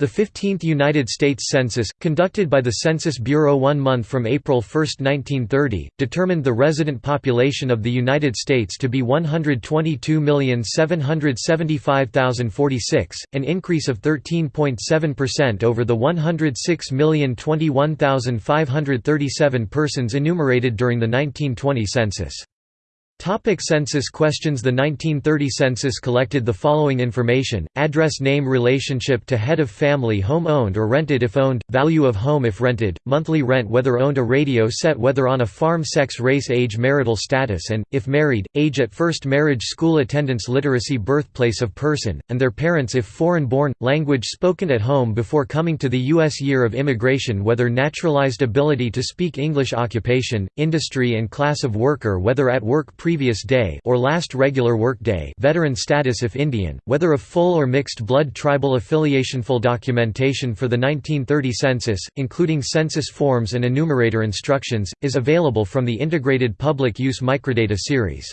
The 15th United States Census, conducted by the Census Bureau one month from April 1, 1930, determined the resident population of the United States to be 122,775,046, an increase of 13.7% over the 106,021,537 persons enumerated during the 1920 census. Topic census questions The 1930 census collected the following information, address name relationship to head of family home owned or rented if owned, value of home if rented, monthly rent whether owned. A radio set whether on a farm. Sex race age marital status and, if married, age at first marriage. School attendance literacy birthplace of person, and their parents if foreign born, language spoken at home before coming to the U.S. year of immigration whether naturalized ability to speak English occupation, industry and class of worker whether at work pre previous day or last regular work day veteran status if Indian, whether of full or mixed blood tribal affiliation Full documentation for the 1930 census, including census forms and enumerator instructions, is available from the Integrated Public Use Microdata series.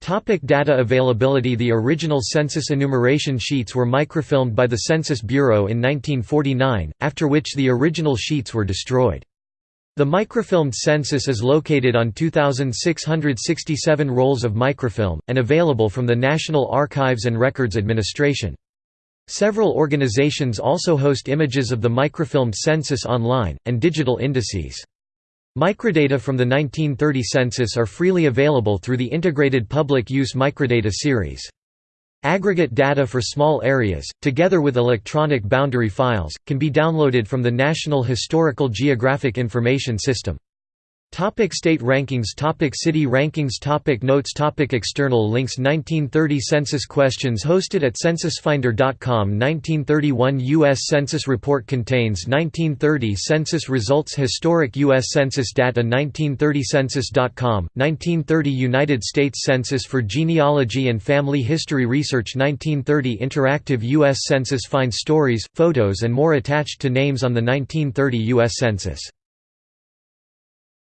Topic data availability The original census enumeration sheets were microfilmed by the Census Bureau in 1949, after which the original sheets were destroyed. The microfilmed census is located on 2,667 rolls of microfilm, and available from the National Archives and Records Administration. Several organizations also host images of the microfilmed census online, and digital indices. Microdata from the 1930 census are freely available through the Integrated Public Use Microdata series. Aggregate data for small areas, together with electronic boundary files, can be downloaded from the National Historical Geographic Information System. Topic state rankings Topic City rankings Topic Notes Topic External links 1930 Census questions hosted at censusfinder.com 1931 U.S. Census report contains 1930 Census results Historic U.S. Census data 1930 Census.com, 1930 United States Census for Genealogy and Family History Research 1930 Interactive U.S. Census Find stories, photos and more attached to names on the 1930 U.S. Census